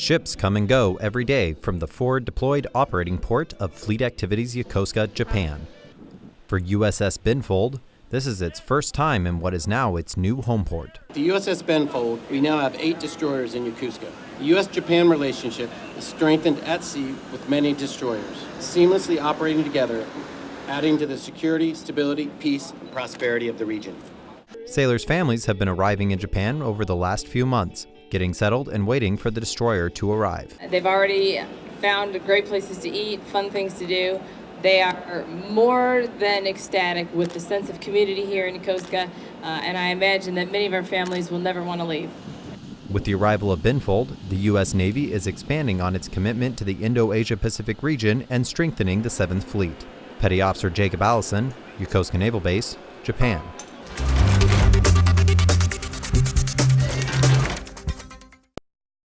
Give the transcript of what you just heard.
Ships come and go every day from the forward deployed operating port of Fleet Activities Yokosuka, Japan. For USS Benfold, this is its first time in what is now its new home port. The USS Benfold, we now have eight destroyers in Yokosuka. The U.S.-Japan relationship is strengthened at sea with many destroyers, seamlessly operating together, adding to the security, stability, peace, and prosperity of the region. Sailors' families have been arriving in Japan over the last few months, getting settled and waiting for the destroyer to arrive. They've already found great places to eat, fun things to do. They are more than ecstatic with the sense of community here in Yokosuka, uh, and I imagine that many of our families will never want to leave. With the arrival of Benfold, the U.S. Navy is expanding on its commitment to the Indo-Asia Pacific region and strengthening the 7th Fleet. Petty Officer Jacob Allison, Yokosuka Naval Base, Japan.